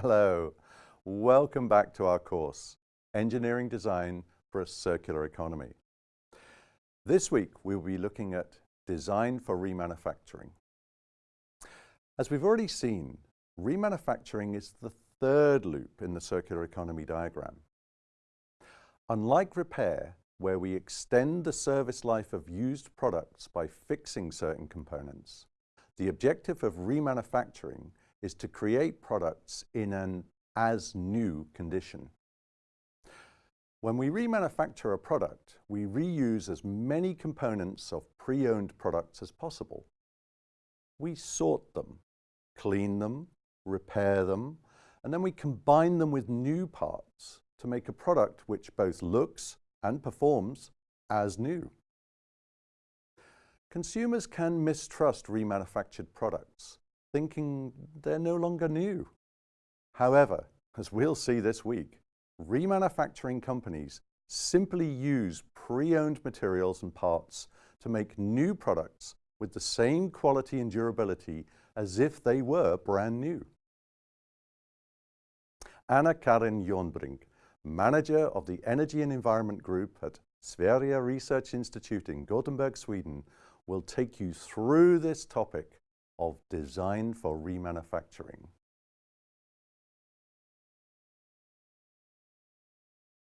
Hello, welcome back to our course, Engineering Design for a Circular Economy. This week we will be looking at design for remanufacturing. As we've already seen, remanufacturing is the third loop in the circular economy diagram. Unlike repair, where we extend the service life of used products by fixing certain components, the objective of remanufacturing is to create products in an as-new condition. When we remanufacture a product, we reuse as many components of pre-owned products as possible. We sort them, clean them, repair them, and then we combine them with new parts to make a product which both looks and performs as new. Consumers can mistrust remanufactured products, thinking they're no longer new. However, as we'll see this week, remanufacturing companies simply use pre-owned materials and parts to make new products with the same quality and durability as if they were brand new. Anna Karin Jonbrink, manager of the Energy and Environment Group at Swerea Research Institute in Gothenburg, Sweden, will take you through this topic of design for remanufacturing.